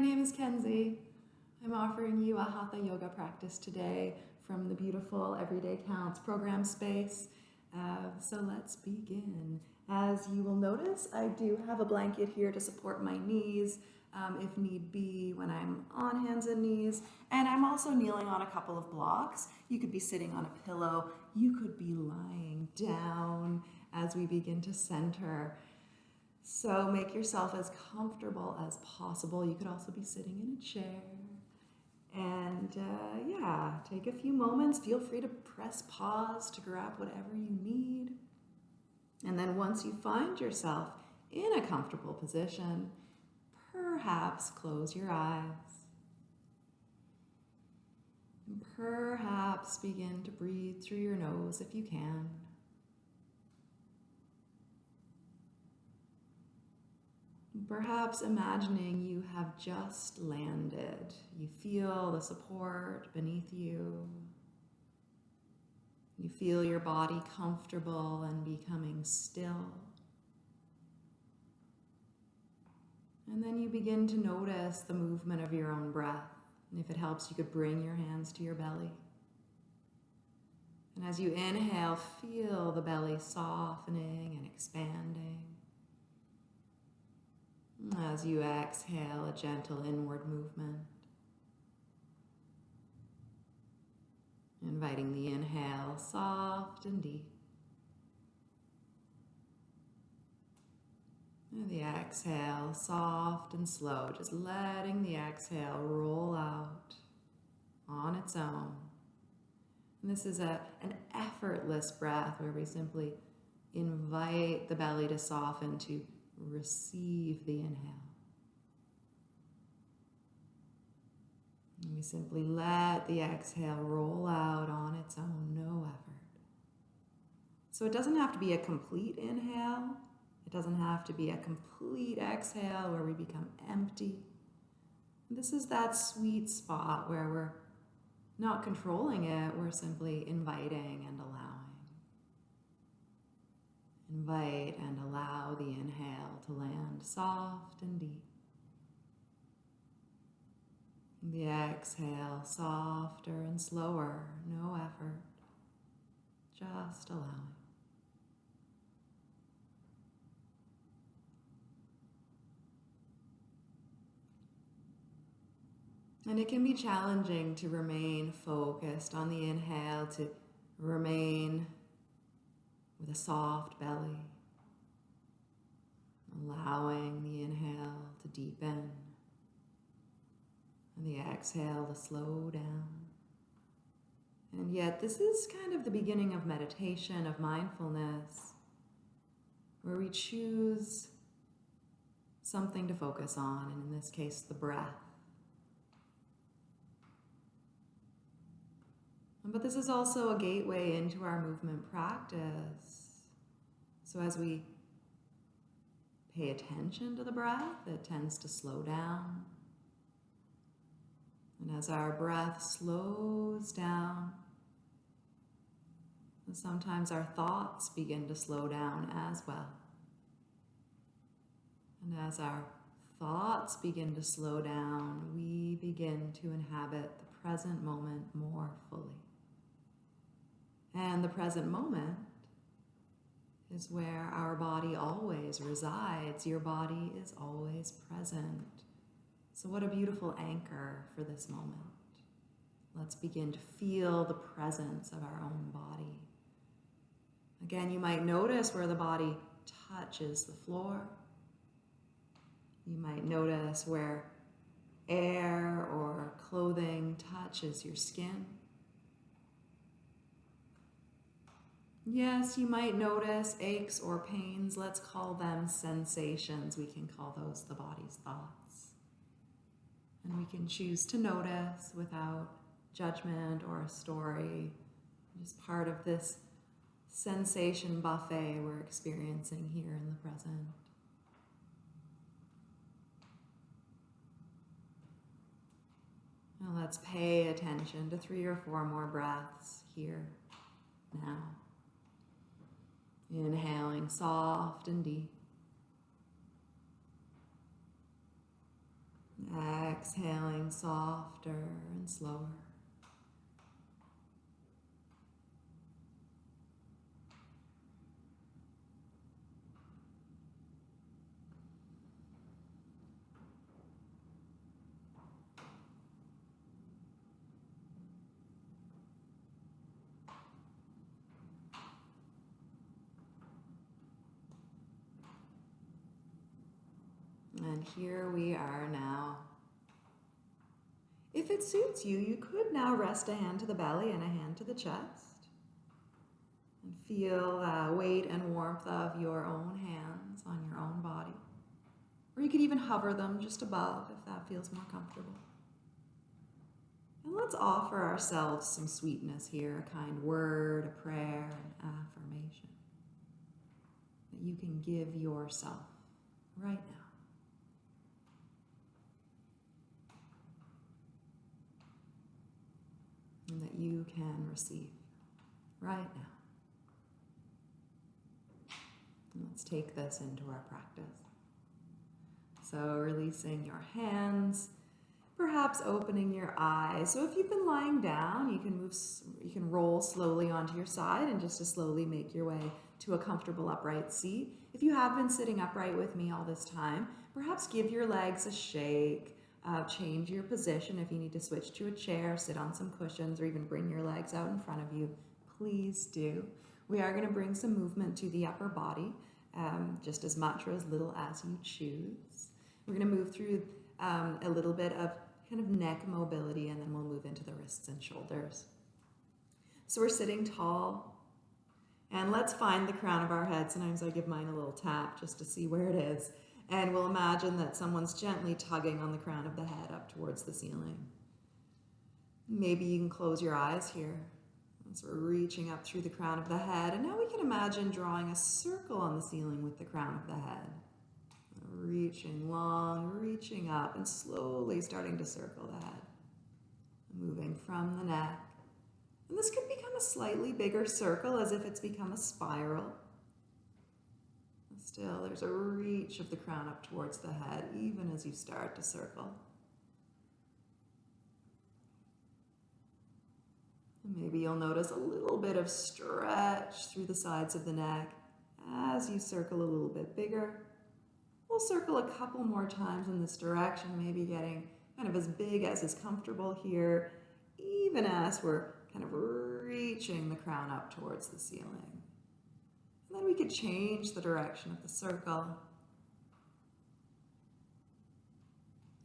my name is Kenzie. I'm offering you a Hatha Yoga practice today from the beautiful Everyday Counts program space. Uh, so let's begin. As you will notice, I do have a blanket here to support my knees um, if need be when I'm on hands and knees. And I'm also kneeling on a couple of blocks. You could be sitting on a pillow. You could be lying down as we begin to center. So make yourself as comfortable as possible. You could also be sitting in a chair. And uh, yeah, take a few moments. Feel free to press pause to grab whatever you need. And then once you find yourself in a comfortable position, perhaps close your eyes. And perhaps begin to breathe through your nose if you can. Perhaps imagining you have just landed. You feel the support beneath you. You feel your body comfortable and becoming still. And then you begin to notice the movement of your own breath. And if it helps, you could bring your hands to your belly. And as you inhale, feel the belly softening and expanding. As you exhale, a gentle inward movement. Inviting the inhale soft and deep. And the exhale soft and slow, just letting the exhale roll out on its own. And this is a, an effortless breath where we simply invite the belly to soften, to receive the inhale. And we simply let the exhale roll out on its own, no effort. So it doesn't have to be a complete inhale. It doesn't have to be a complete exhale where we become empty. This is that sweet spot where we're not controlling it, we're simply inviting and allowing. Invite and allow the inhale to land soft and deep. The exhale softer and slower, no effort, just allowing. And it can be challenging to remain focused on the inhale, to remain with a soft belly, allowing the inhale to deepen and the exhale to slow down. And yet this is kind of the beginning of meditation, of mindfulness, where we choose something to focus on, and in this case, the breath. But this is also a gateway into our movement practice. So as we pay attention to the breath, it tends to slow down. And as our breath slows down, sometimes our thoughts begin to slow down as well. And as our thoughts begin to slow down, we begin to inhabit the present moment more fully. And the present moment is where our body always resides. Your body is always present. So what a beautiful anchor for this moment. Let's begin to feel the presence of our own body. Again, you might notice where the body touches the floor. You might notice where air or clothing touches your skin. Yes, you might notice aches or pains. Let's call them sensations. We can call those the body's thoughts. And we can choose to notice without judgment or a story. Just part of this sensation buffet we're experiencing here in the present. Now let's pay attention to three or four more breaths here, now. Inhaling soft and deep. Exhaling softer and slower. And here we are now. If it suits you, you could now rest a hand to the belly and a hand to the chest. And feel uh, weight and warmth of your own hands on your own body. Or you could even hover them just above if that feels more comfortable. And let's offer ourselves some sweetness here a kind word, a prayer, an affirmation that you can give yourself right now. And that you can receive right now. And let's take this into our practice. So, releasing your hands, perhaps opening your eyes. So, if you've been lying down, you can move, you can roll slowly onto your side and just to slowly make your way to a comfortable upright seat. If you have been sitting upright with me all this time, perhaps give your legs a shake uh, change your position if you need to switch to a chair, sit on some cushions, or even bring your legs out in front of you. Please do. We are going to bring some movement to the upper body, um, just as much or as little as you choose. We're going to move through um, a little bit of kind of neck mobility, and then we'll move into the wrists and shoulders. So we're sitting tall, and let's find the crown of our head. Sometimes I give mine a little tap just to see where it is. And we'll imagine that someone's gently tugging on the crown of the head up towards the ceiling. Maybe you can close your eyes here as we're reaching up through the crown of the head. And now we can imagine drawing a circle on the ceiling with the crown of the head. Reaching long, reaching up, and slowly starting to circle the head. Moving from the neck. And this could become a slightly bigger circle as if it's become a spiral. Still, there's a reach of the crown up towards the head, even as you start to circle. And maybe you'll notice a little bit of stretch through the sides of the neck as you circle a little bit bigger. We'll circle a couple more times in this direction, maybe getting kind of as big as is comfortable here, even as we're kind of reaching the crown up towards the ceiling. And then we could change the direction of the circle.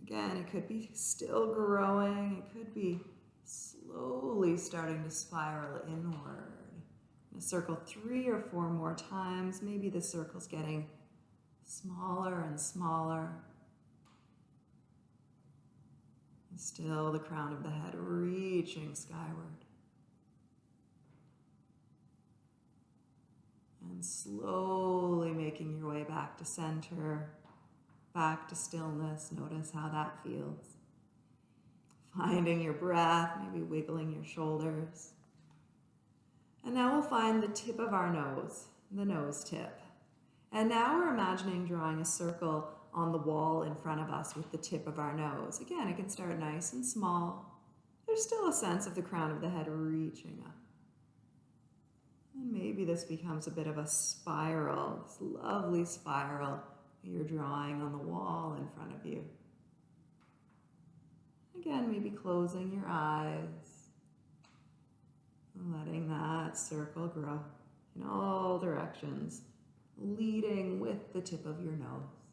Again, it could be still growing. It could be slowly starting to spiral inward. A circle three or four more times. Maybe the circle's getting smaller and smaller. And still the crown of the head reaching skyward. And slowly making your way back to center, back to stillness. Notice how that feels. Finding your breath, maybe wiggling your shoulders. And now we'll find the tip of our nose, the nose tip. And now we're imagining drawing a circle on the wall in front of us with the tip of our nose. Again, it can start nice and small. There's still a sense of the crown of the head reaching up. And maybe this becomes a bit of a spiral, this lovely spiral you're drawing on the wall in front of you. Again, maybe closing your eyes, letting that circle grow in all directions, leading with the tip of your nose.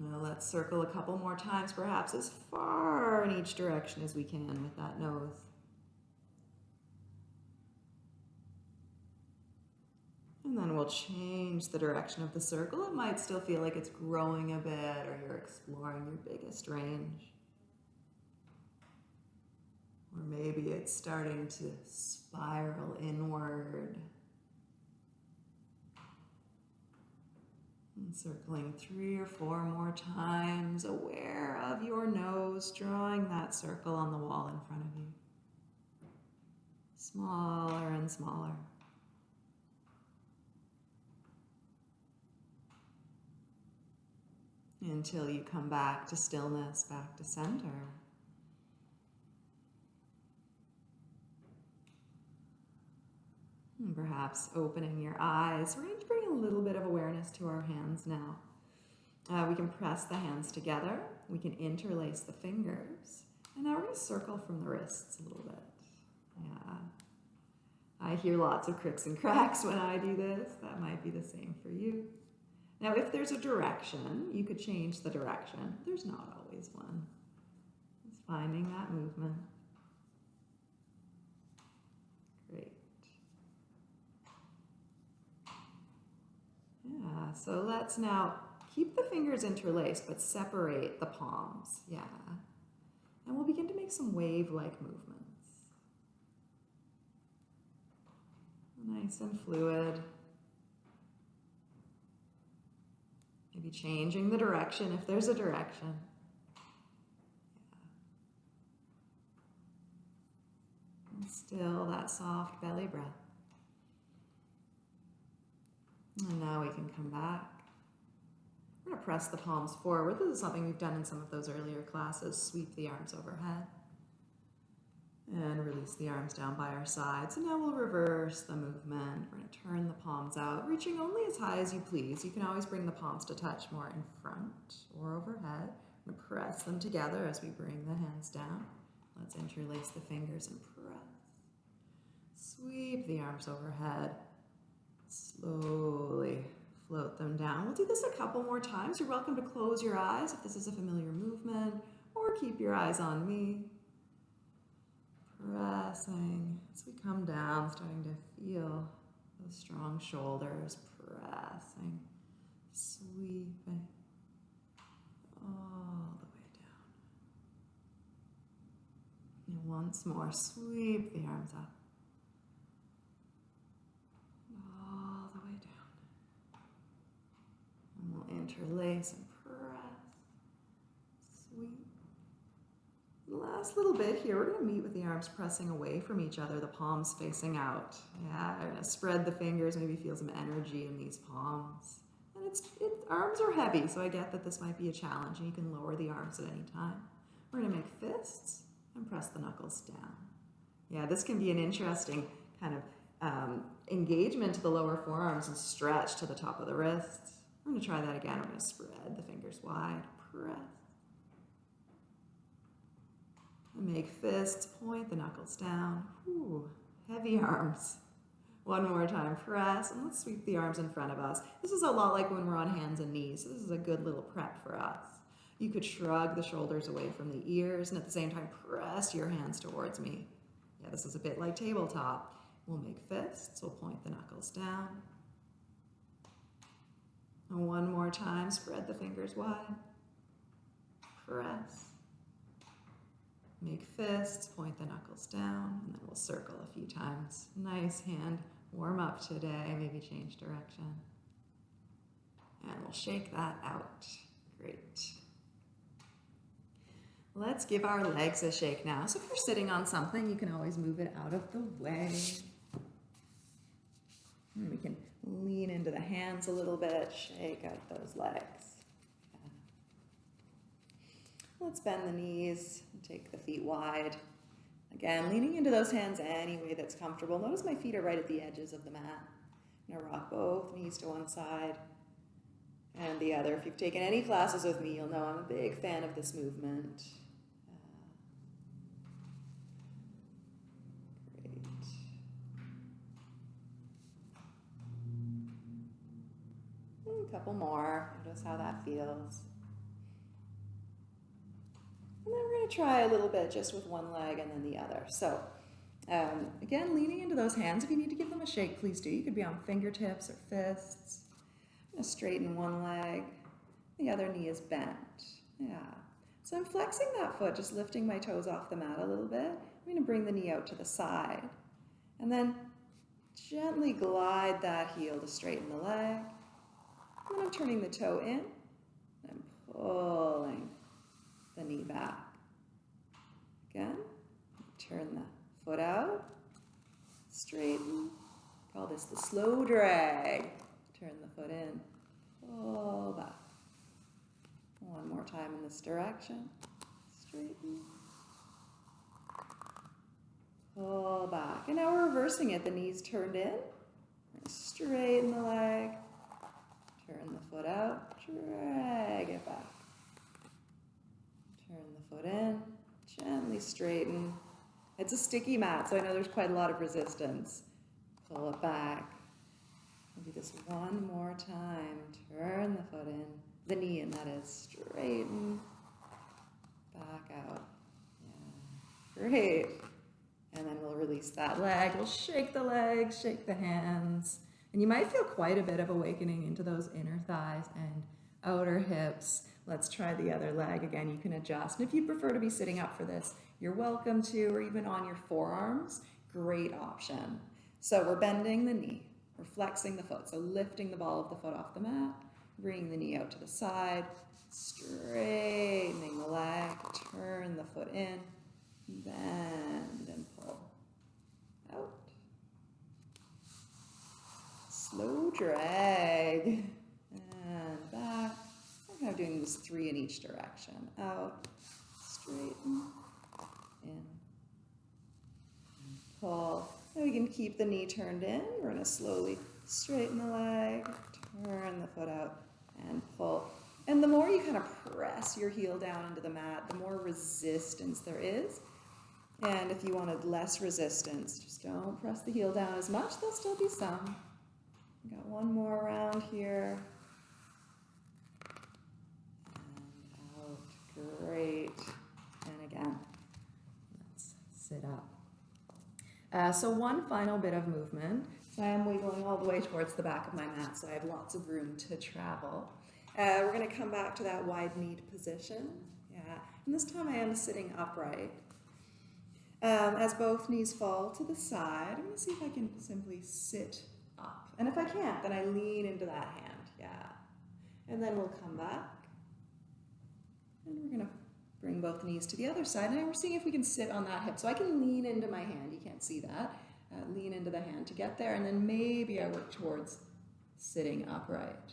Now let's circle a couple more times, perhaps as far in each direction as we can with that nose. And then we'll change the direction of the circle. It might still feel like it's growing a bit or you're exploring your biggest range. Or maybe it's starting to spiral inward. And circling three or four more times, aware of your nose, drawing that circle on the wall in front of you. Smaller and smaller. Until you come back to stillness, back to center. And perhaps opening your eyes. We're going to bring a little bit of awareness to our hands now. Uh, we can press the hands together. We can interlace the fingers. And now we're going to circle from the wrists a little bit. Yeah. I hear lots of cricks and cracks when I do this. That might be the same for you. Now, if there's a direction, you could change the direction. There's not always one. It's finding that movement. Great. So let's now keep the fingers interlaced, but separate the palms. Yeah. And we'll begin to make some wave-like movements. Nice and fluid. Maybe changing the direction if there's a direction. And still that soft belly breath. And now we can come back. We're going to press the palms forward. This is something we've done in some of those earlier classes. Sweep the arms overhead. And release the arms down by our sides. And now we'll reverse the movement. We're going to turn the palms out, reaching only as high as you please. You can always bring the palms to touch more in front or overhead. To press them together as we bring the hands down. Let's interlace the fingers and press. Sweep the arms overhead. Slowly float them down. We'll do this a couple more times. You're welcome to close your eyes if this is a familiar movement, or keep your eyes on me. Pressing as we come down, starting to feel those strong shoulders, pressing, sweeping all the way down. And once more, sweep the arms up. All the way down. Interlace and we'll interlace last little bit here, we're going to meet with the arms pressing away from each other, the palms facing out. Yeah, I'm going to spread the fingers, maybe feel some energy in these palms. And it's, it, arms are heavy, so I get that this might be a challenge, and you can lower the arms at any time. We're going to make fists and press the knuckles down. Yeah, this can be an interesting kind of um, engagement to the lower forearms and stretch to the top of the wrists. We're going to try that again. We're going to spread the fingers wide, press And Make fists, point the knuckles down. Ooh, heavy arms. One more time, press, and let's sweep the arms in front of us. This is a lot like when we're on hands and knees, this is a good little prep for us. You could shrug the shoulders away from the ears, and at the same time, press your hands towards me. Yeah, this is a bit like tabletop. We'll make fists, we'll point the knuckles down. One more time, spread the fingers wide. Press. Make fists, point the knuckles down, and then we'll circle a few times. Nice hand warm up today, maybe change direction. And we'll shake that out. Great. Let's give our legs a shake now. So if you're sitting on something, you can always move it out of the way. And we can lean into the hands a little bit, shake out those legs. Let's bend the knees, take the feet wide. Again, leaning into those hands any way that's comfortable. Notice my feet are right at the edges of the mat. I'm gonna rock both knees to one side and the other. If you've taken any classes with me, you'll know I'm a big fan of this movement. Couple more. Notice how that feels. And then we're going to try a little bit just with one leg and then the other. So um, again, leaning into those hands. If you need to give them a shake, please do. You could be on fingertips or fists. I'm going to straighten one leg. The other knee is bent. Yeah. So I'm flexing that foot, just lifting my toes off the mat a little bit. I'm going to bring the knee out to the side. And then gently glide that heel to straighten the leg. Then I'm turning the toe in and pulling the knee back. Again, turn the foot out, straighten. Call this the slow drag. Turn the foot in, pull back. One more time in this direction. Straighten. Pull back. And now we're reversing it. The knees turned in. Straighten the leg. Turn the foot out. Drag it back. Turn the foot in. Gently straighten. It's a sticky mat, so I know there's quite a lot of resistance. Pull it back. We'll do this one more time. Turn the foot in. The knee in, that is. Straighten. Back out. Yeah. Great. And then we'll release that leg. We'll shake the legs, shake the hands. And you might feel quite a bit of awakening into those inner thighs and outer hips. Let's try the other leg again. You can adjust. And if you prefer to be sitting up for this, you're welcome to, or even on your forearms, great option. So we're bending the knee, we're flexing the foot. So lifting the ball of the foot off the mat, bringing the knee out to the side, straightening the leg, turn the foot in, bend and pull out. Slow drag and back. I'm kind of doing this three in each direction. Out, straighten, in, pull. We can keep the knee turned in. We're going to slowly straighten the leg, turn the foot out, and pull. And the more you kind of press your heel down into the mat, the more resistance there is. And if you wanted less resistance, just don't press the heel down as much. There'll still be some. Got one more round here. And out. Great. And again, let's sit up. Uh, so one final bit of movement. So I am wiggling all the way towards the back of my mat, so I have lots of room to travel. Uh, we're going to come back to that wide kneed position. Yeah, and this time I am sitting upright. Um, as both knees fall to the side, I'm going to see if I can simply sit. And if I can't, then I lean into that hand. Yeah. And then we'll come back. And we're going to bring both knees to the other side. And we're seeing if we can sit on that hip. So I can lean into my hand. You can't see that. Uh, lean into the hand to get there. And then maybe I work towards sitting upright.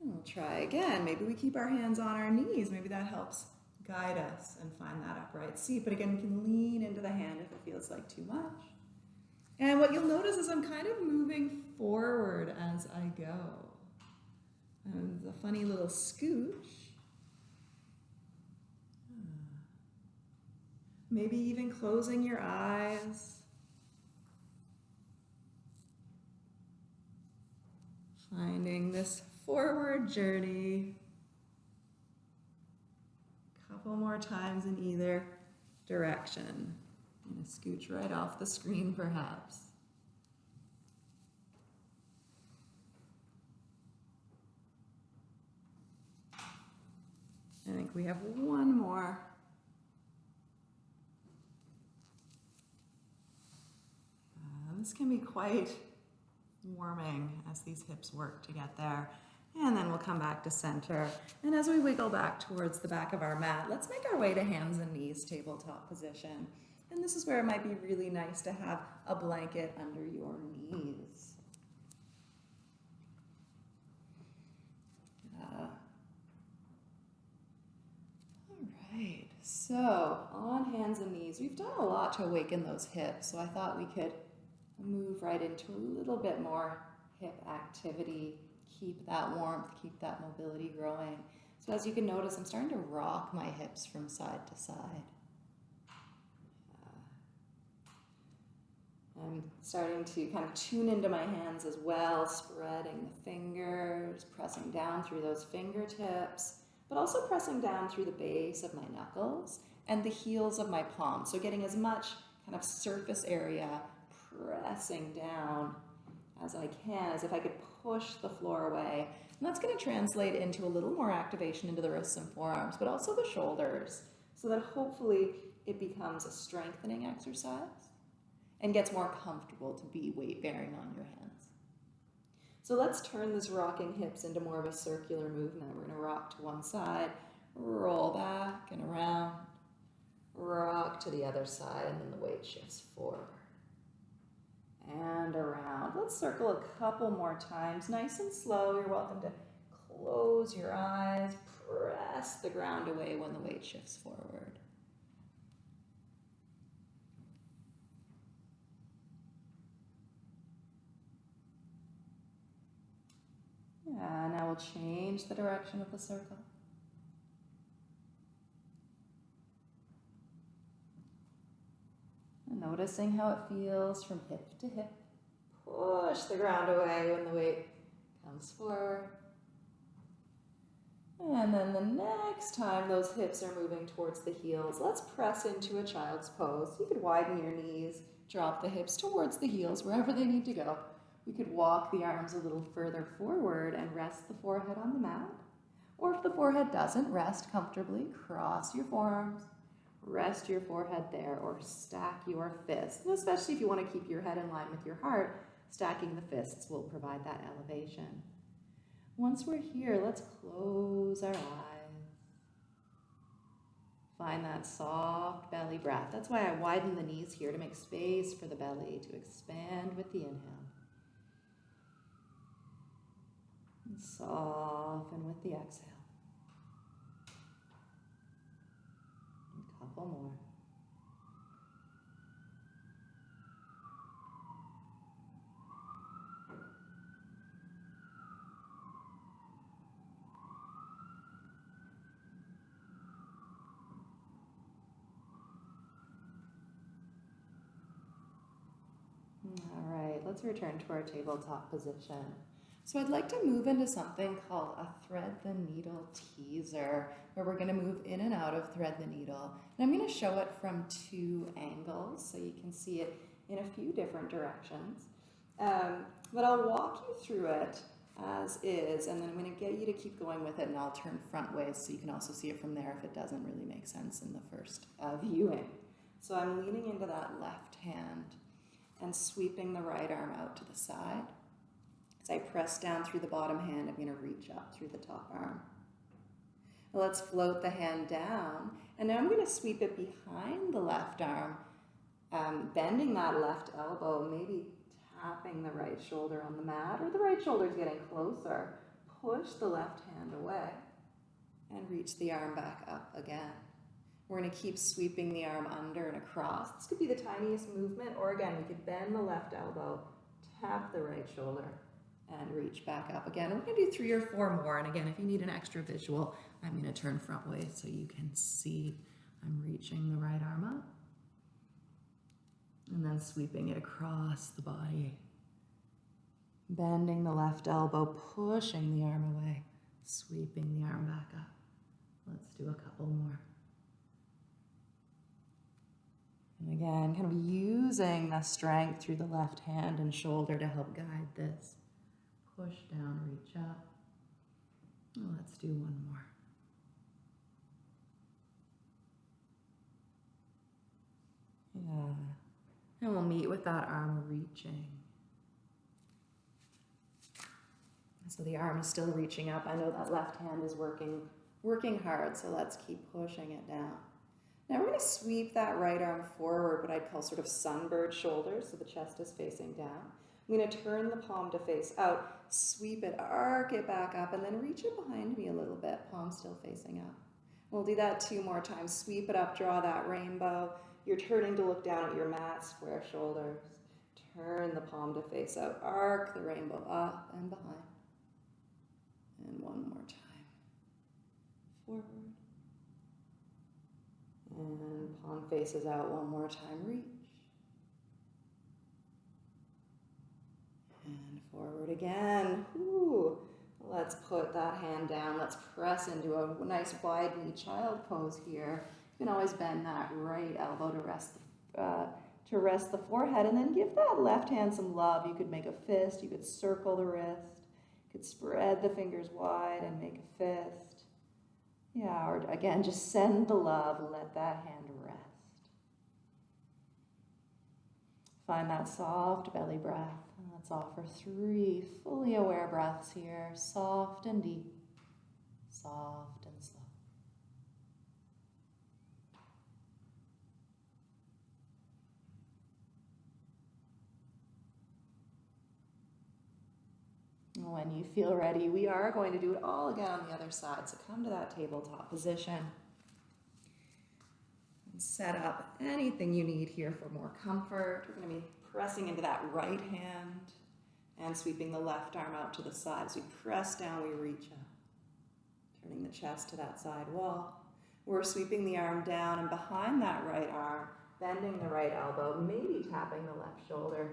And we'll try again. Maybe we keep our hands on our knees. Maybe that helps guide us and find that upright seat. But again, we can lean into the hand if it feels like too much. And what you'll notice is I'm kind of moving forward as I go. And the funny little scooch. Uh, maybe even closing your eyes. Finding this forward journey a couple more times in either direction. Going to scooch right off the screen perhaps. I think we have one more. Uh, this can be quite warming as these hips work to get there. And then we'll come back to center. And as we wiggle back towards the back of our mat, let's make our way to hands and knees, tabletop position. And this is where it might be really nice to have a blanket under your knees. Uh, all right, so on hands and knees, we've done a lot to awaken those hips, so I thought we could move right into a little bit more hip activity keep that warmth, keep that mobility growing. So as you can notice, I'm starting to rock my hips from side to side. Uh, Starting to kind of tune into my hands as well, spreading the fingers, pressing down through those fingertips, but also pressing down through the base of my knuckles and the heels of my palms. So getting as much kind of surface area pressing down as I can, as if I could push the floor away. And that's going to translate into a little more activation into the wrists and forearms, but also the shoulders, so that hopefully it becomes a strengthening exercise and gets more comfortable to be weight bearing on your hands. So let's turn this rocking hips into more of a circular movement. We're to rock to one side, roll back and around, rock to the other side, and then the weight shifts forward and around. Let's circle a couple more times, nice and slow. You're welcome to close your eyes, press the ground away when the weight shifts forward. Yeah, now we'll change the direction of the circle. And noticing how it feels from hip to hip. Push the ground away when the weight comes forward. And then the next time those hips are moving towards the heels, let's press into a child's pose. You could widen your knees, drop the hips towards the heels, wherever they need to go. We could walk the arms a little further forward and rest the forehead on the mat. Or if the forehead doesn't, rest comfortably, cross your forearms, rest your forehead there, or stack your fists. And especially if you want to keep your head in line with your heart, stacking the fists will provide that elevation. Once we're here, let's close our eyes. Find that soft belly breath. That's why I widen the knees here to make space for the belly to expand with the inhale. And soften with the exhale. A couple more. All right, let's return to our tabletop position. So I'd like to move into something called a thread the needle teaser, where we're gonna move in and out of thread the needle. And I'm gonna show it from two angles, so you can see it in a few different directions. Um, but I'll walk you through it as is, and then I'm gonna get you to keep going with it, and I'll turn front ways so you can also see it from there if it doesn't really make sense in the first uh, viewing. So I'm leaning into that left hand and sweeping the right arm out to the side. As I press down through the bottom hand, I'm going to reach up through the top arm. Let's float the hand down, and now I'm going to sweep it behind the left arm, um, bending that left elbow, maybe tapping the right shoulder on the mat, or the right shoulder is getting closer. Push the left hand away and reach the arm back up again. We're going to keep sweeping the arm under and across. This could be the tiniest movement, or again, we could bend the left elbow, tap the right shoulder, and reach back up again. we're going to do three or four more. And again, if you need an extra visual, I'm going to turn front way so you can see I'm reaching the right arm up. And then sweeping it across the body. Bending the left elbow, pushing the arm away, sweeping the arm back up. Let's do a couple more. And again, kind of using the strength through the left hand and shoulder to help guide this. Push down, reach up. Let's do one more. Yeah. And we'll meet with that arm reaching. So the arm is still reaching up. I know that left hand is working, working hard, so let's keep pushing it down. Now we're going to sweep that right arm forward, what I'd call sort of sunbird shoulders, so the chest is facing down. I'm going to turn the palm to face out, sweep it, arc it back up, and then reach it behind me a little bit, palm still facing up. We'll do that two more times. Sweep it up, draw that rainbow. You're turning to look down at your mat, square shoulders. Turn the palm to face out, arc the rainbow up and behind. And one more time. Forward. And palm faces out one more time, reach. Forward again. Ooh. Let's put that hand down. Let's press into a nice wide knee child pose here. You can always bend that right elbow to rest the, uh, to rest the forehead and then give that left hand some love. You could make a fist. You could circle the wrist. You could spread the fingers wide and make a fist. Yeah, or again, just send the love. Let that hand rest. Find that soft belly breath. Let's offer three fully aware breaths here, soft and deep, soft and slow. when you feel ready, we are going to do it all again on the other side. So come to that tabletop position. And set up anything you need here for more comfort. We're going to be pressing into that right hand and sweeping the left arm out to the side. As we press down, we reach up, turning the chest to that side wall. We're sweeping the arm down and behind that right arm, bending the right elbow, maybe tapping the left shoulder.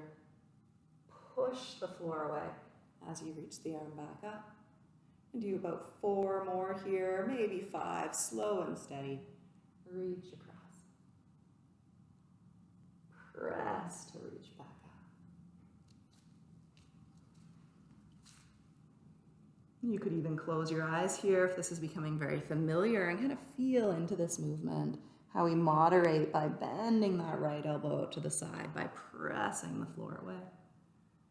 Push the floor away as you reach the arm back up. And do about four more here, maybe five, slow and steady. Reach across. To reach back. You could even close your eyes here if this is becoming very familiar and kind of feel into this movement. How we moderate by bending that right elbow to the side, by pressing the floor away.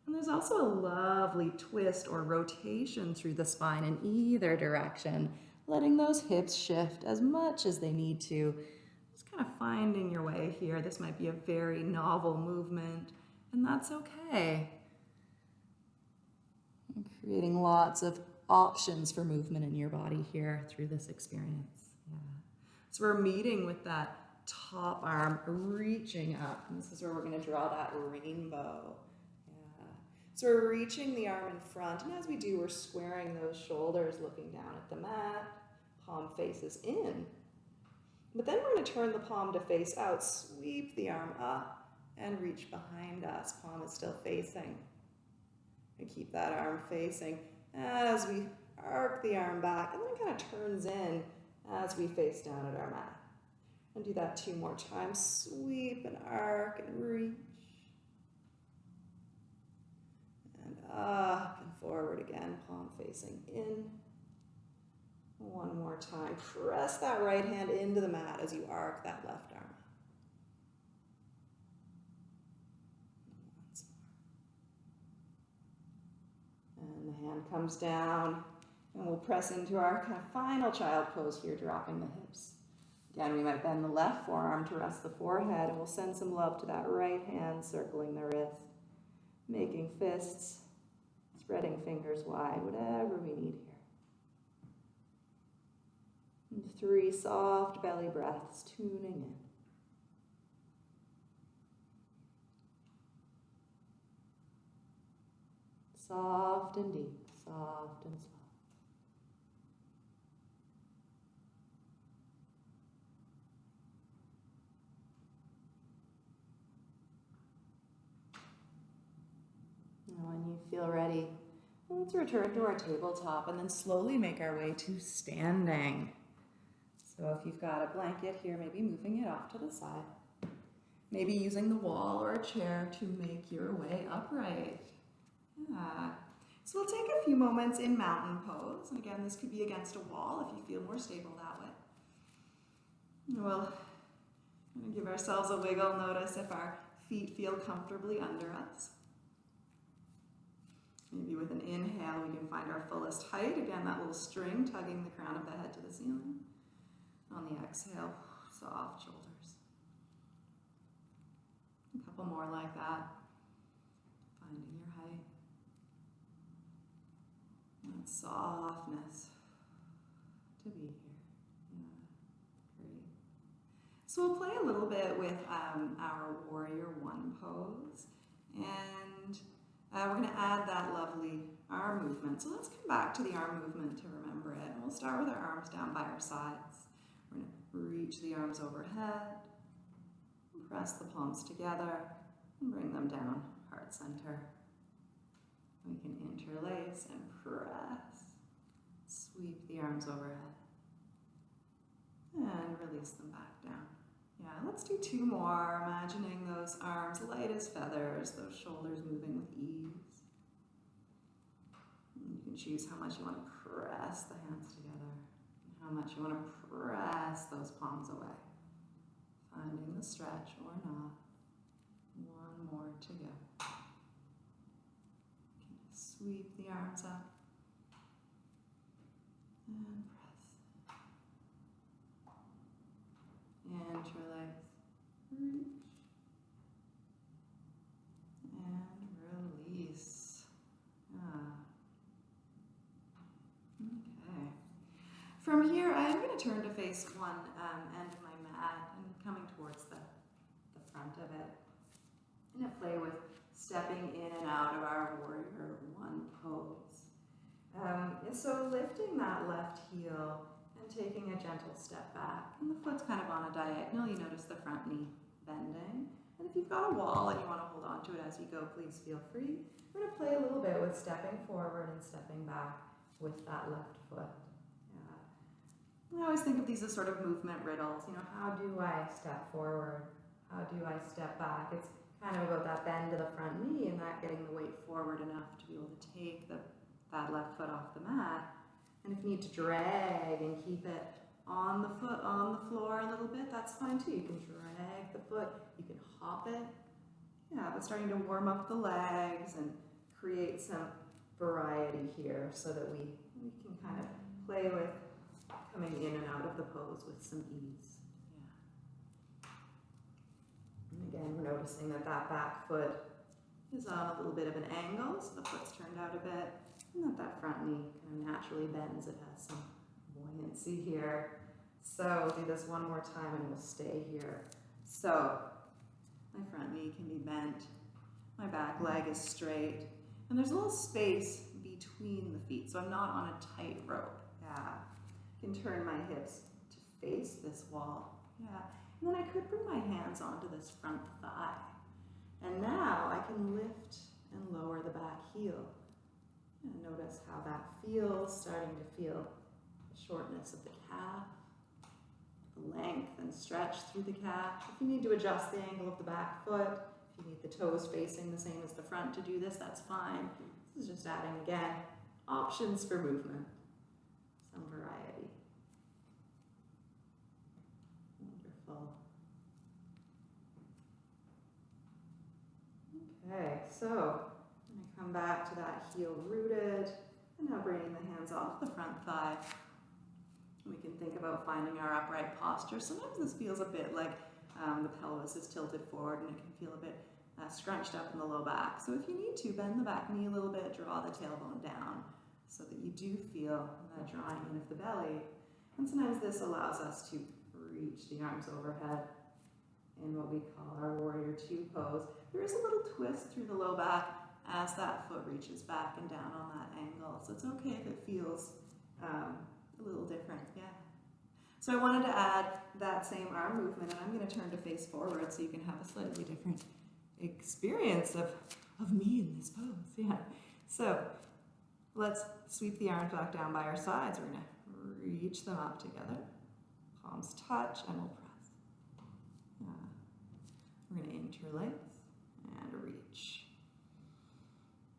And there's also a lovely twist or rotation through the spine in either direction, letting those hips shift as much as they need to. Kind of finding your way here. This might be a very novel movement, and that's okay. And creating lots of options for movement in your body here through this experience. Yeah. So we're meeting with that top arm reaching up. And this is where we're going to draw that rainbow. Yeah. So we're reaching the arm in front. And as we do, we're squaring those shoulders, looking down at the mat. Palm faces in. But then we're going to turn the palm to face out, sweep the arm up, and reach behind us. Palm is still facing. And keep that arm facing as we arc the arm back and then it kind of turns in as we face down at our mat. And do that two more times. Sweep and arc and reach. And up and forward again, palm facing in. One more time. Press that right hand into the mat as you arc that left arm. And the hand comes down and we'll press into our kind of final child pose here, dropping the hips. Again, we might bend the left forearm to rest the forehead and we'll send some love to that right hand circling the wrist, making fists, spreading fingers wide, whatever we need here. And three soft belly breaths, tuning in. Soft and deep, soft and slow. When you feel ready, let's return to our tabletop and then slowly make our way to standing. So if you've got a blanket here, maybe moving it off to the side. Maybe using the wall or a chair to make your way upright. Yeah. So we'll take a few moments in mountain pose. And again, this could be against a wall if you feel more stable that way. We'll give ourselves a wiggle. Notice if our feet feel comfortably under us. Maybe with an inhale, we can find our fullest height. Again, that little string tugging the crown of the head to the ceiling. On the exhale, soft shoulders. A couple more like that. Finding your height. That softness to be here. Yeah, great. So we'll play a little bit with um, our warrior one pose. And uh, we're going to add that lovely arm movement. So let's come back to the arm movement to remember it. And we'll start with our arms down by our sides. Reach the arms overhead, press the palms together, and bring them down, heart center. We can interlace and press. Sweep the arms overhead. And release them back down. Yeah, let's do two more, imagining those arms light as feathers, those shoulders moving with ease. You can choose how much you want to press the hands how much you want to press those palms away. Finding the stretch or not. One more to go. Sweep the arms up. And interlace, reach, and release. Ah. From here, I am going to turn to face one um, end of my mat and coming towards the, the front of it. I'm going to play with stepping in and out of our warrior one pose. Um, so lifting that left heel and taking a gentle step back. And the foot's kind of on a diagonal. You notice the front knee bending. And if you've got a wall and you want to hold on to it as you go, please feel free. We're going to play a little bit with stepping forward and stepping back with that left foot. I always think of these as sort of movement riddles. You know, how do I step forward? How do I step back? It's kind of about that bend of the front knee and that getting the weight forward enough to be able to take the, that left foot off the mat. And if you need to drag and keep it on the foot, on the floor a little bit, that's fine too. You can drag the foot, you can hop it. Yeah, but starting to warm up the legs and create some variety here so that we, we can kind of play with coming in and out of the pose with some ease. Yeah. And again, we're noticing that that back foot is on a little bit of an angle, so the foot's turned out a bit, and that that front knee kind of naturally bends. It has some buoyancy here. So we'll do this one more time and we'll stay here. So my front knee can be bent, my back leg is straight, and there's a little space between the feet, so I'm not on a tight rope. Yeah. Can turn my hips to face this wall. Yeah. And then I could bring my hands onto this front thigh. And now I can lift and lower the back heel. And notice how that feels, starting to feel the shortness of the calf, the length and stretch through the calf. If you need to adjust the angle of the back foot, if you need the toes facing the same as the front to do this, that's fine. This is just adding, again, options for movement, some variety. Wonderful. Okay, so I'm going to come back to that heel rooted, and now bringing the hands off the front thigh. We can think about finding our upright posture. Sometimes this feels a bit like um, the pelvis is tilted forward and it can feel a bit uh, scrunched up in the low back. So if you need to, bend the back knee a little bit, draw the tailbone down so that you do feel that drawing in of the belly. And sometimes this allows us to reach the arms overhead in what we call our warrior two pose. There is a little twist through the low back as that foot reaches back and down on that angle. So it's okay if it feels um, a little different, yeah. So I wanted to add that same arm movement and I'm going to turn to face forward so you can have a slightly different experience of, of me in this pose. Yeah. So let's sweep the arms back down by our sides. We're going to reach them up together. Palms touch and we'll press. We're going to interlace and reach.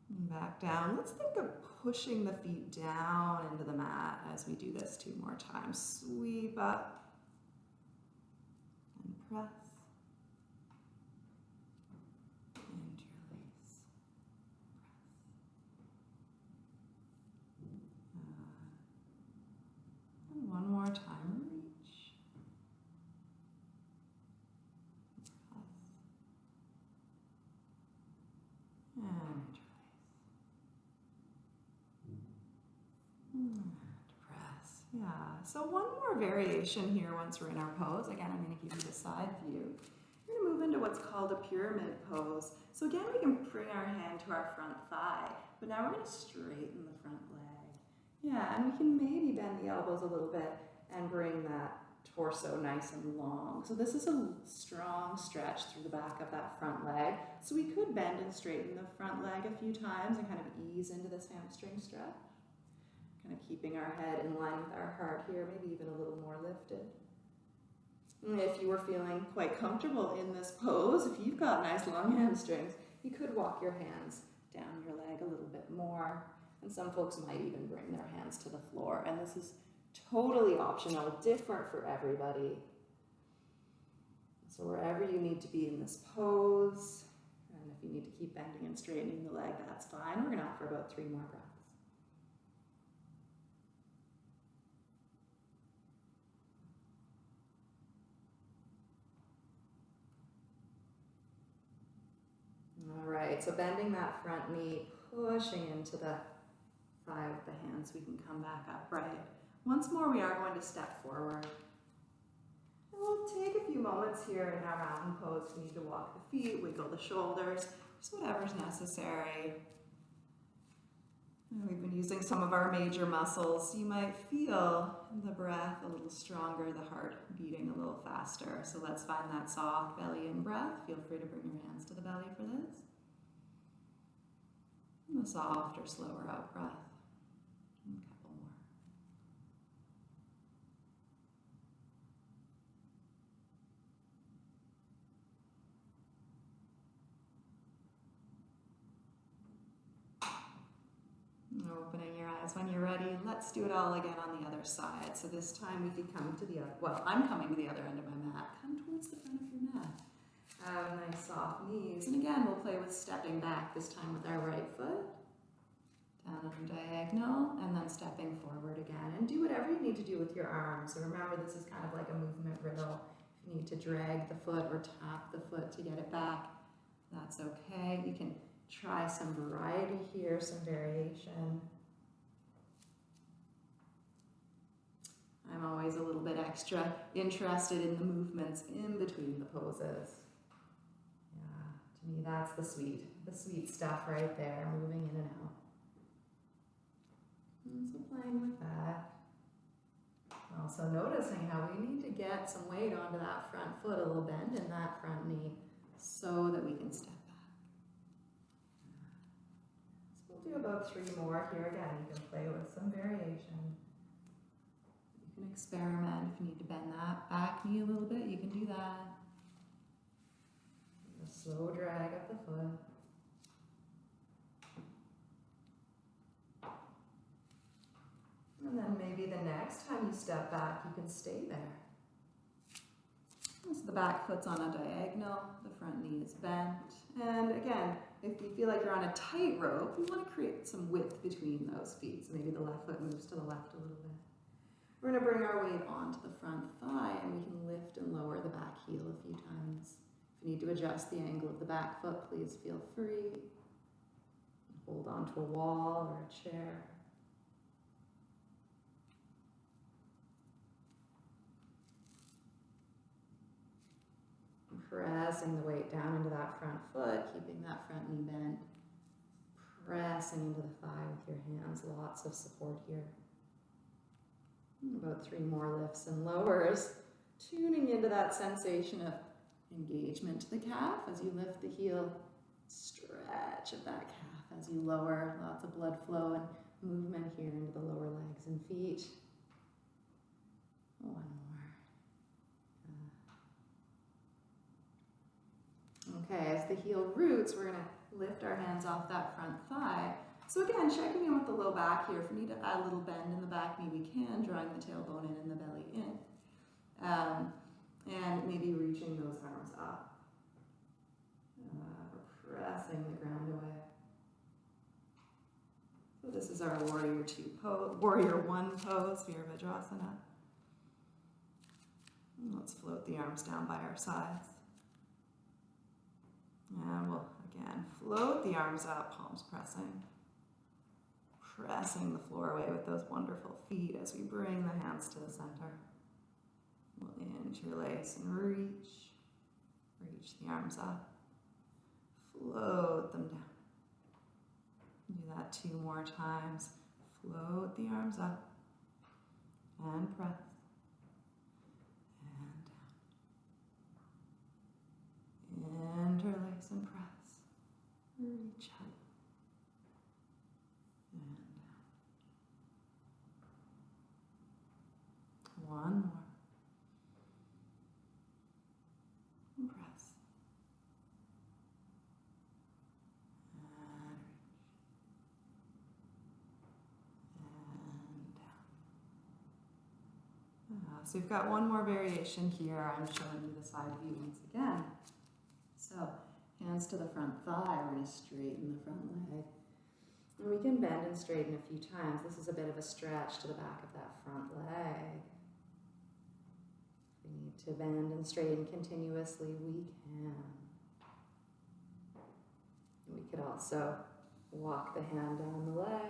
And back down. Let's think of pushing the feet down into the mat as we do this two more times. Sweep up and press. one more time. Reach. Press. And interlace. And press. Yeah. So one more variation here once we're in our pose. Again, I'm going to give you the side view. We're going to move into what's called a pyramid pose. So again, we can bring our hand to our front thigh, but now we're going to straighten the front leg. Yeah, and we can maybe bend the elbows a little bit and bring that torso nice and long. So this is a strong stretch through the back of that front leg. So we could bend and straighten the front leg a few times and kind of ease into this hamstring stretch. Kind of keeping our head in line with our heart here, maybe even a little more lifted. And if you were feeling quite comfortable in this pose, if you've got nice long hamstrings, you could walk your hands down your leg a little bit more. And some folks might even bring their hands to the floor. And this is totally optional, different for everybody. So wherever you need to be in this pose, and if you need to keep bending and straightening the leg, that's fine. We're to offer about three more breaths. All right, so bending that front knee, pushing into the thigh with the hands, we can come back upright. Once more, we are going to step forward. And we'll take a few moments here in our mountain pose. We need to walk the feet, wiggle the shoulders, just whatever's necessary. And we've been using some of our major muscles. You might feel the breath a little stronger, the heart beating a little faster. So let's find that soft belly in breath. Feel free to bring your hands to the belly for this. And the soft or slower out breath. And a couple more. Opening your eyes when you're ready. Let's do it all again on the other side. So this time we could come to the well, I'm coming to the other end of my mat. Come towards the front of your mat. Have nice soft knees. And again, we'll play with stepping back, this time with our right foot. Down on diagonal, and then stepping forward again. And do whatever you need to do with your arms. So remember, this is kind of like a movement riddle. If you need to drag the foot or tap the foot to get it back, that's okay. You can try some variety here, some variation. I'm always a little bit extra interested in the movements in between the poses. To me that's the sweet, the sweet stuff right there, moving in and out. And so playing with that. Also noticing how we need to get some weight onto that front foot, a little bend in that front knee so that we can step back. So we'll do about three more here. Again, you can play with some variation. You can experiment. If you need to bend that back knee a little bit, you can do that. Slow drag up the foot. And then maybe the next time you step back, you can stay there. So the back foot's on a diagonal, the front knee is bent. And again, if you feel like you're on a tight rope, you want to create some width between those feet. So maybe the left foot moves to the left a little bit. We're going to bring our weight onto the front thigh and we can lift and lower the back heel a few times. You need to adjust the angle of the back foot, please feel free. Hold onto a wall or a chair. pressing the weight down into that front foot, keeping that front knee bent, pressing into the thigh with your hands, lots of support here. About three more lifts and lowers, tuning into that sensation of engagement to the calf as you lift the heel, stretch of that calf as you lower, lots of blood flow and movement here into the lower legs and feet. One more. Okay, as the heel roots, we're gonna lift our hands off that front thigh. So again, checking in with the low back here. If we need to add a little bend in the back knee, we can, drawing the tailbone in and the belly in. Um, and maybe reaching those arms up. Uh, pressing the ground away. So this is our warrior two pose, warrior one pose, Virabhadrasana. Let's float the arms down by our sides. And we'll, again, float the arms up, palms pressing. Pressing the floor away with those wonderful feet as we bring the hands to the center. We'll interlace and reach. Reach the arms up. Float them down. Do that two more times. Float the arms up and press. And interlace and press. Reach up. And down. One more. And press. And reach. And down. Uh, so you've got one more variation here. I'm showing you the side view once again. So hands to the front thigh, we're going to straighten the front leg. And we can bend and straighten a few times. This is a bit of a stretch to the back of that front leg. If we need to bend and straighten continuously, we can. We could also walk the hand down the leg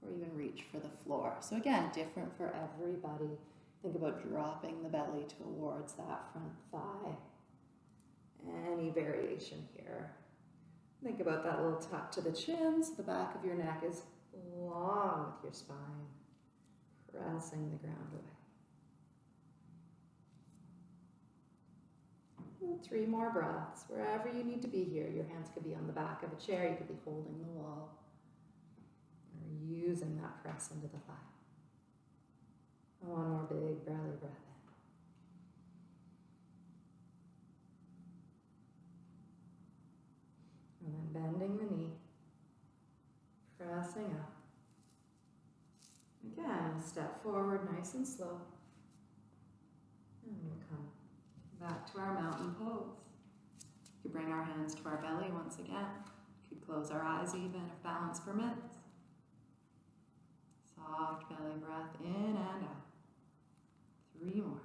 or even reach for the floor. So again, different for everybody. Think about dropping the belly towards that front thigh. Any variation here. Think about that little tuck to the chin so the back of your neck is long with your spine, pressing the ground away. Three more breaths, wherever you need to be here. Your hands could be on the back of a chair, you could be holding the wall, or using that press into the thigh. One more big belly breath. And then bending the knee, pressing up. Again, step forward nice and slow. And we'll come back to our mountain pose. Could bring our hands to our belly once again. We could close our eyes even if balance permits. Soft belly breath in and out. Three more.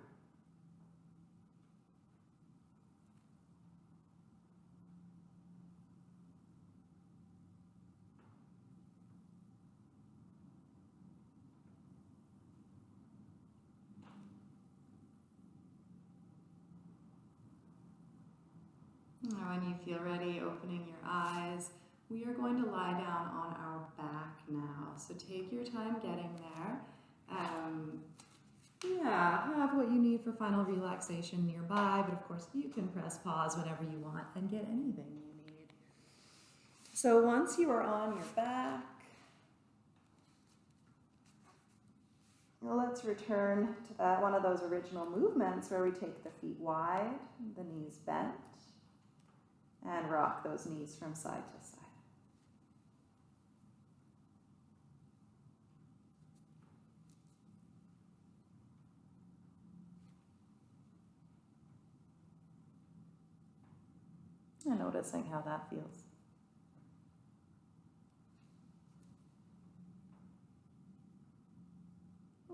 Now, when you feel ready, opening your eyes, we are going to lie down on our back now. So take your time getting there. Um, yeah, have what you need for final relaxation nearby, but of course you can press pause whenever you want and get anything you need. So once you are on your back, let's return to that one of those original movements where we take the feet wide, the knees bent, and rock those knees from side to side. Noticing how that feels.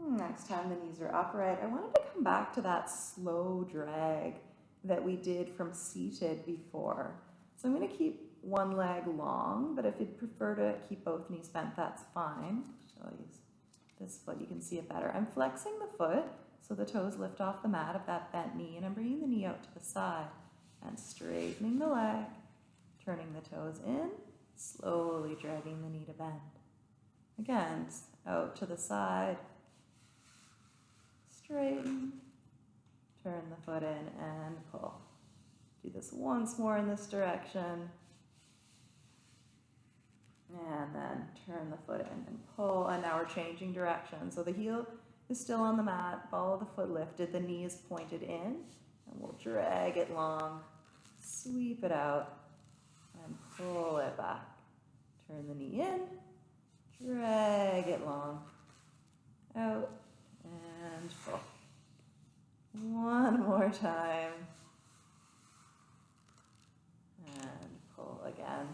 Next time the knees are upright, I wanted to come back to that slow drag that we did from seated before. So I'm going to keep one leg long, but if you'd prefer to keep both knees bent, that's fine. I'll use this foot, you can see it better. I'm flexing the foot so the toes lift off the mat of that bent knee, and I'm bringing the knee out to the side and straightening the leg, turning the toes in, slowly dragging the knee to bend. Again, out to the side, straighten, turn the foot in and pull. Do this once more in this direction. And then turn the foot in and pull. And now we're changing direction. So the heel is still on the mat, ball of the foot lifted, the knee is pointed in, and we'll drag it long, sweep it out, and pull it back. Turn the knee in, drag it long, out, and pull. One more time. And pull again.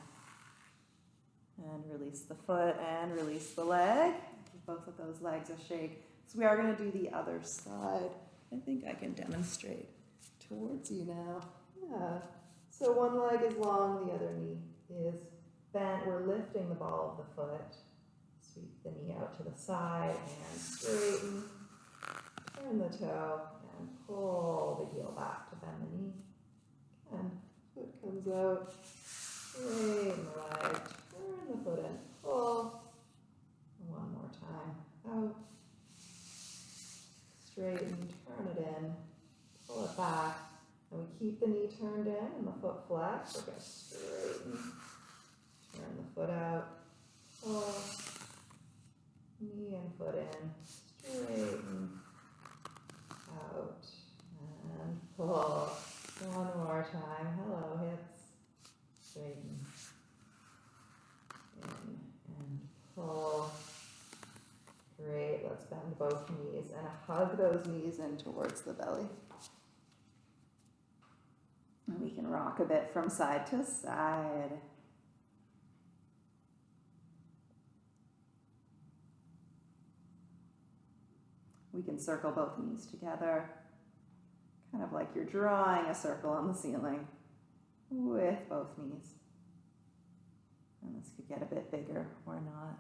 And release the foot and release the leg. Give both of those legs a shake. So we are going to do the other side. I think I can demonstrate towards you now. Yeah. So one leg is long, the other knee is bent. We're lifting the ball of the foot. Sweep the knee out to the side and straighten. Turn the toe and pull the heel back to bend the knee. And foot comes out. Straighten the leg. Turn the foot in. Pull. One more time. Out. Straighten. Turn it in. Pull it back. And we keep the knee turned in and the foot flat. We're going to straighten. Turn the foot out. Pull. Knee and foot in. Straighten out and pull. One more time. Hello, hips. Straighten. In and pull. Great. Let's bend both knees and hug those knees in towards the belly. Rock a bit from side to side. We can circle both knees together, kind of like you're drawing a circle on the ceiling with both knees. And this could get a bit bigger or not.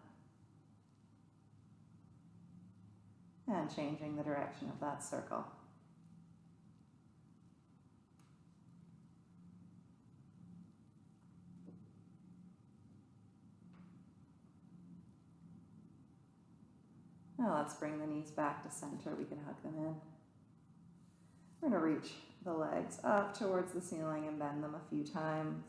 And changing the direction of that circle. Now let's bring the knees back to center. We can hug them in. We're going to reach the legs up towards the ceiling and bend them a few times.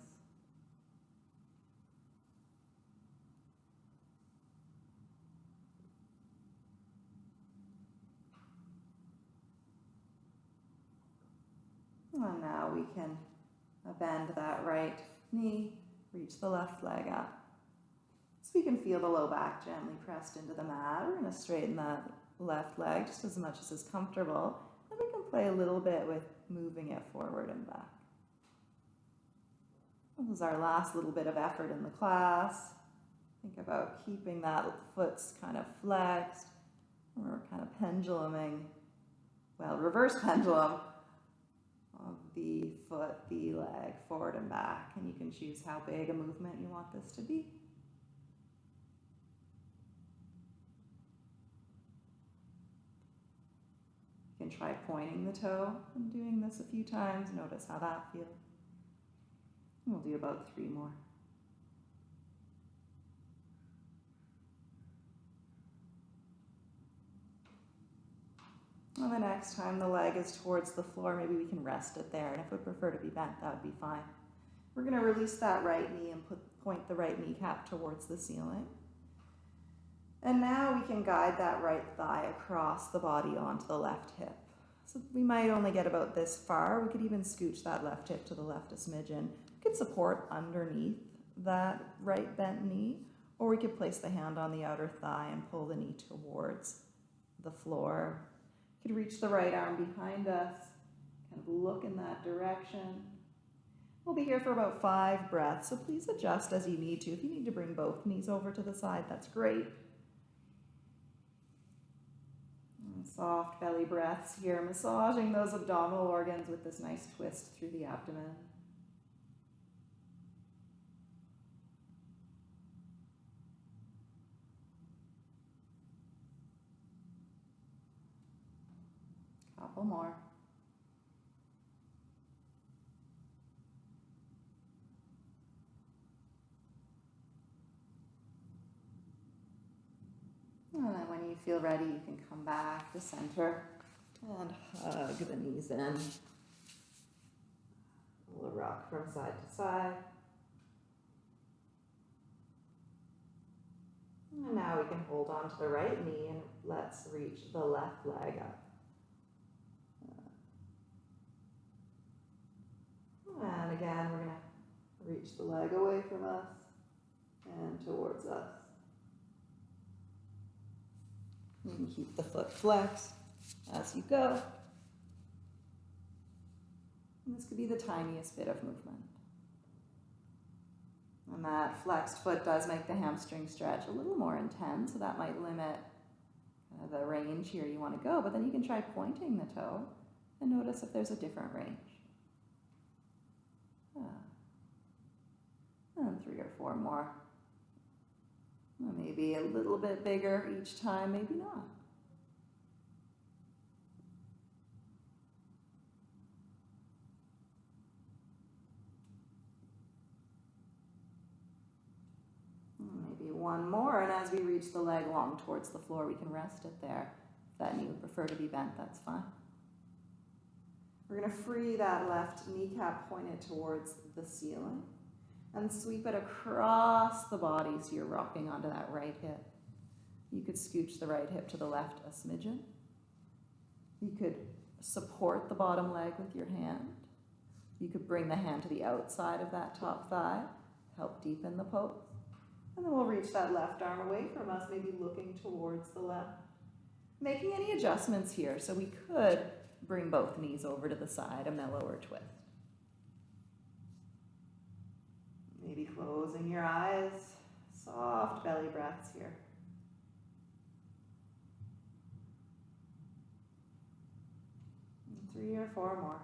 And now we can bend that right knee, reach the left leg up. So we can feel the low back gently pressed into the mat. We're going to straighten that left leg just as much as is comfortable. Then we can play a little bit with moving it forward and back. This is our last little bit of effort in the class. Think about keeping that foot's kind of flexed. We're kind of penduluming, well, reverse pendulum of the foot, the leg, forward and back. And you can choose how big a movement you want this to be. Can try pointing the toe and doing this a few times. Notice how that feels. We'll do about three more. And the next time the leg is towards the floor, maybe we can rest it there. And if we prefer to be bent, that would be fine. We're going to release that right knee and put, point the right kneecap towards the ceiling. And now we can guide that right thigh across the body onto the left hip. So we might only get about this far. We could even scooch that left hip to the left a smidgen. We could support underneath that right bent knee, or we could place the hand on the outer thigh and pull the knee towards the floor. We could reach the right arm behind us, kind of look in that direction. We'll be here for about five breaths, so please adjust as you need to. If you need to bring both knees over to the side, that's great. Soft belly breaths here, massaging those abdominal organs with this nice twist through the abdomen. Couple more. And then when you feel ready, you can come back to center and hug the knees in. We'll rock from side to side. And now we can hold on to the right knee and let's reach the left leg up. And again, we're going to reach the leg away from us and towards us. You can keep the foot flexed as you go. And this could be the tiniest bit of movement. And that flexed foot does make the hamstring stretch a little more intense, so that might limit uh, the range here you want to go. But then you can try pointing the toe and notice if there's a different range. Ah. And three or four more. Maybe a little bit bigger each time, maybe not. Maybe one more, and as we reach the leg long towards the floor, we can rest it there. If that knee would prefer to be bent, that's fine. We're going to free that left kneecap pointed towards the ceiling and sweep it across the body so you're rocking onto that right hip. You could scooch the right hip to the left a smidgen. You could support the bottom leg with your hand. You could bring the hand to the outside of that top thigh, help deepen the pose. And then we'll reach that left arm away from us, maybe looking towards the left. Making any adjustments here, so we could bring both knees over to the side, a mellower twist. Maybe closing your eyes, soft belly breaths here. Three or four more.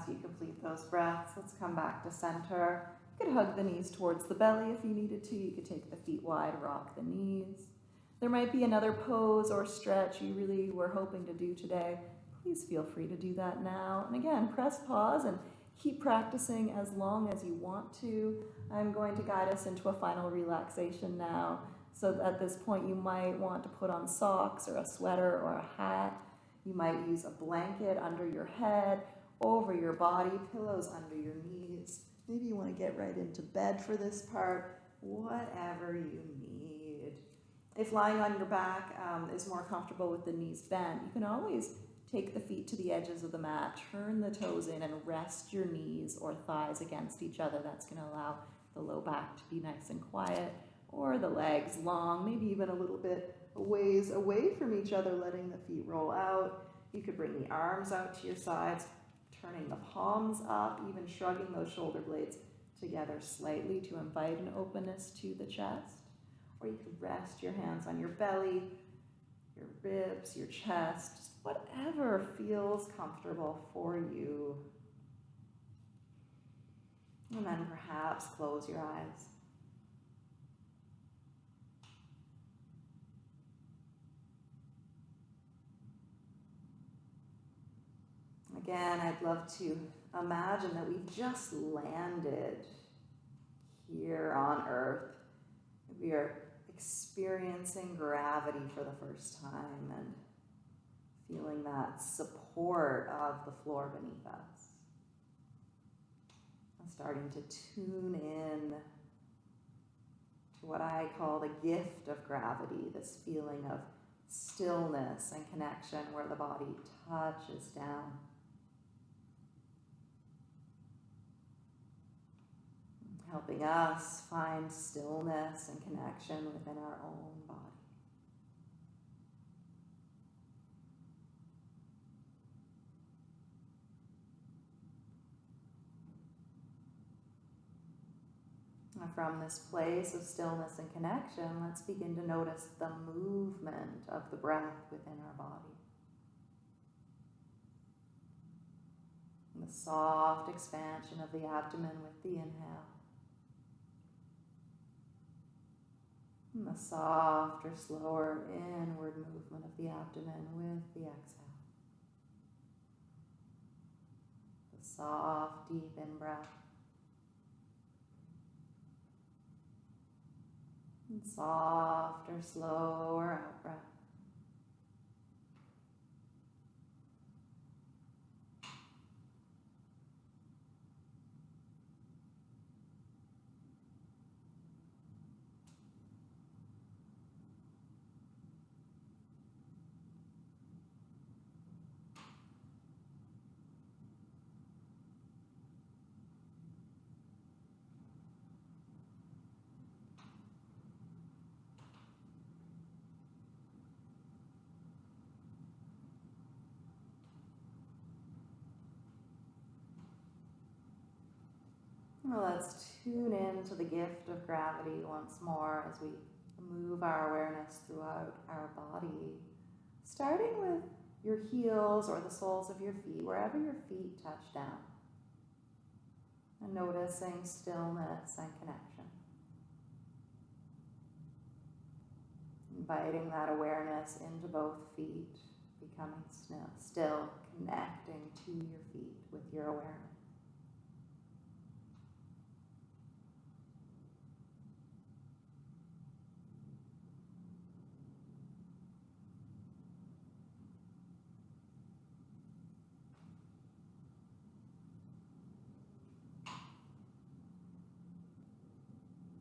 As you complete those breaths, let's come back to center. You could hug the knees towards the belly if you needed to. You could take the feet wide, rock the knees. There might be another pose or stretch you really were hoping to do today. Please feel free to do that now. And again, press pause and keep practicing as long as you want to. I'm going to guide us into a final relaxation now. So at this point, you might want to put on socks or a sweater or a hat. You might use a blanket under your head, over your body, pillows under your knees. Maybe you want to get right into bed for this part, whatever you need. If lying on your back um, is more comfortable with the knees bent, you can always take the feet to the edges of the mat, turn the toes in, and rest your knees or thighs against each other. That's going to allow the low back to be nice and quiet, or the legs long, maybe even a little bit ways away from each other, letting the feet roll out. You could bring the arms out to your sides, turning the palms up, even shrugging those shoulder blades together slightly to invite an openness to the chest. Or you could rest your hands on your belly, your ribs, your chest, just whatever feels comfortable for you. And then perhaps close your eyes. Again, I'd love to imagine that we've just landed here on Earth. We are experiencing gravity for the first time and feeling that support of the floor beneath us. I'm starting to tune in to what I call the gift of gravity, this feeling of stillness and connection where the body touches down. Helping us find stillness and connection within our own body. And from this place of stillness and connection, let's begin to notice the movement of the breath within our body. The soft expansion of the abdomen with the inhale. The softer, slower inward movement of the abdomen with the exhale. The soft, deep in breath. And softer, slower out let's tune in to the gift of gravity once more as we move our awareness throughout our body. Starting with your heels or the soles of your feet, wherever your feet touch down. And noticing stillness and connection. Inviting that awareness into both feet, becoming still, connecting to your feet with your awareness.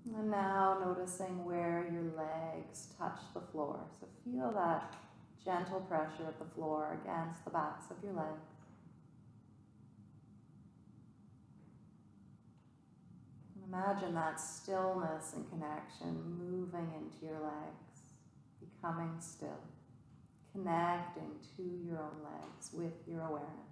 And now noticing where your legs touch the floor. So feel that gentle pressure of the floor against the backs of your legs. Imagine that stillness and connection moving into your legs, becoming still, connecting to your own legs with your awareness.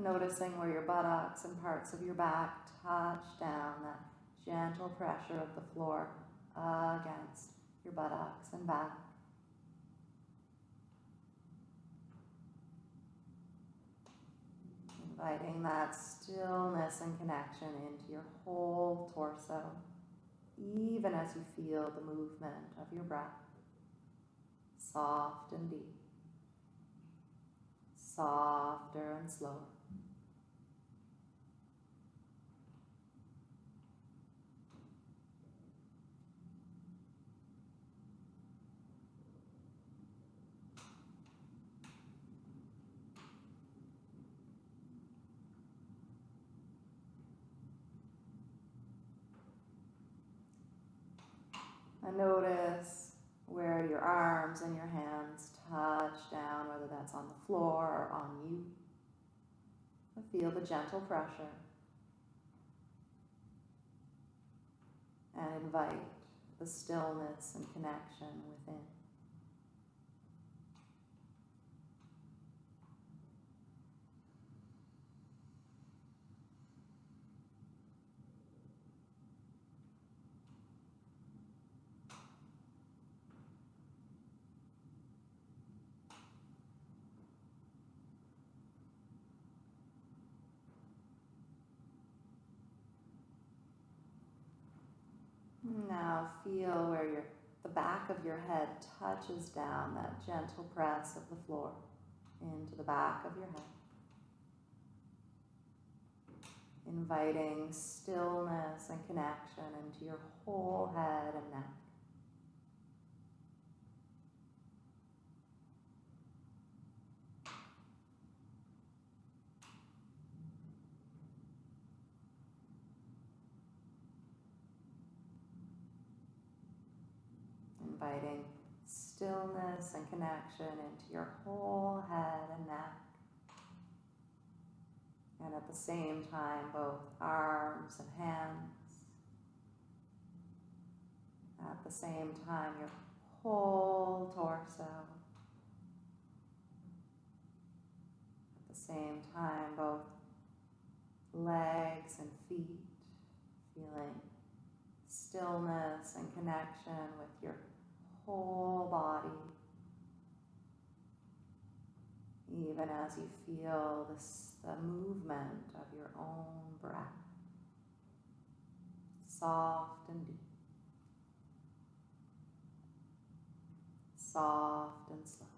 Noticing where your buttocks and parts of your back touch down, that gentle pressure of the floor against your buttocks and back. Inviting that stillness and connection into your whole torso, even as you feel the movement of your breath, soft and deep, softer and slower. And notice where your arms and your hands touch down, whether that's on the floor or on you. And feel the gentle pressure. And invite the stillness and connection within. Now feel where your the back of your head touches down, that gentle press of the floor into the back of your head. Inviting stillness and connection into your whole head and neck. Inviting stillness and connection into your whole head and neck. And at the same time, both arms and hands. At the same time, your whole torso. At the same time, both legs and feet, feeling stillness and connection with your whole body. Even as you feel this, the movement of your own breath, soft and deep, soft and slow.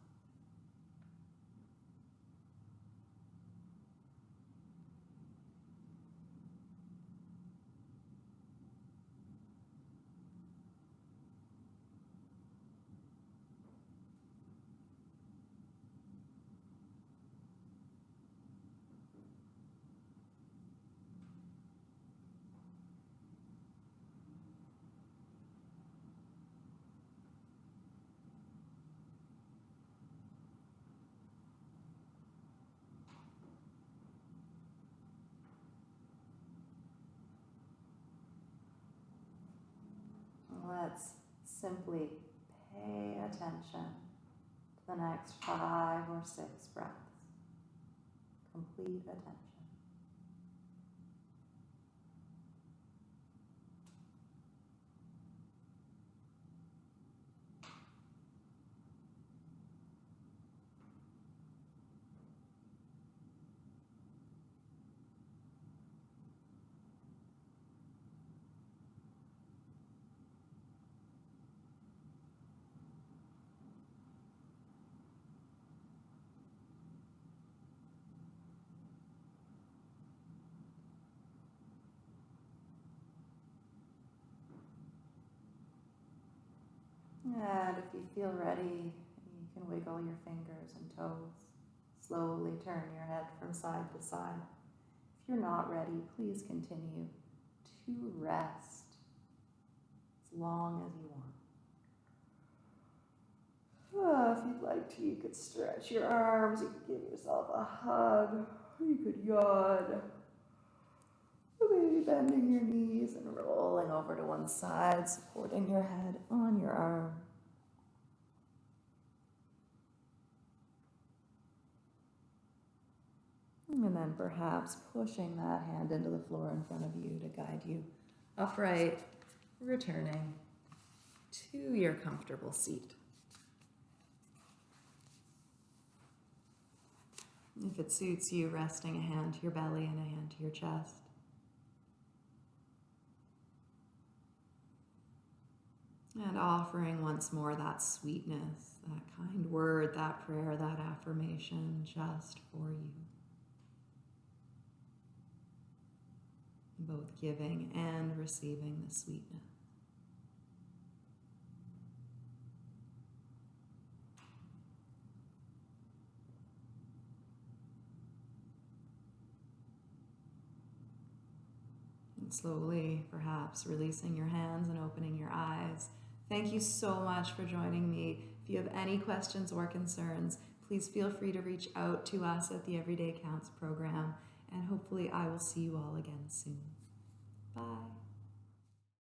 Let's simply pay attention to the next five or six breaths. Complete attention. And if you feel ready, you can wiggle your fingers and toes. Slowly turn your head from side to side. If you're not ready, please continue to rest as long as you want. Ah, if you'd like to, you could stretch your arms, you could give yourself a hug, you could yawn. Maybe bending your knees and rolling over to one side, supporting your head on your arm. And then perhaps pushing that hand into the floor in front of you to guide you upright, returning to your comfortable seat. If it suits you, resting a hand to your belly and a hand to your chest. And offering once more that sweetness, that kind word, that prayer, that affirmation just for you. Both giving and receiving the sweetness. Slowly, perhaps, releasing your hands and opening your eyes. Thank you so much for joining me. If you have any questions or concerns, please feel free to reach out to us at the Everyday Counts program, and hopefully, I will see you all again soon. Bye.